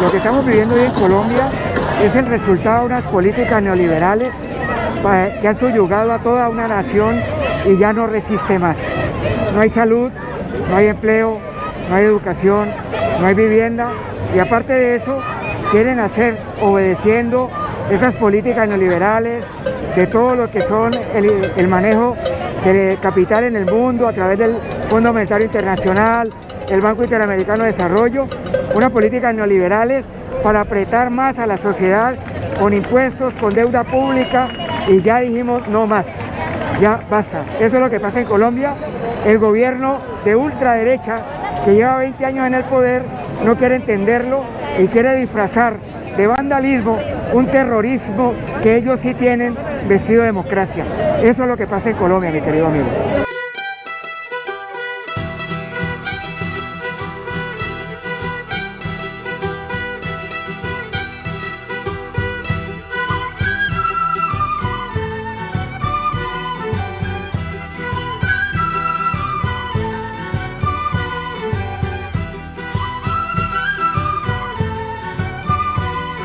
Lo que estamos viviendo hoy en Colombia es el resultado de unas políticas neoliberales que han subyugado a toda una nación y ya no resiste más. No hay salud, no hay empleo, no hay educación, no hay vivienda y aparte de eso quieren hacer obedeciendo esas políticas neoliberales de todo lo que son el, manejo de capital en el mundo a través del Fondo Monetario Internacional, el Banco Interamericano de Desarrollo, unas políticas neoliberales para apretar más a la sociedad con impuestos, con deuda pública y ya dijimos no más, ya basta. Eso es lo que pasa en Colombia. El gobierno de ultraderecha que lleva 20 años en el poder no quiere entenderlo y quiere disfrazar de vandalismo un terrorismo que ellos sí tienen vestido de democracia. Eso es lo que pasa en Colombia, mi querido amigo.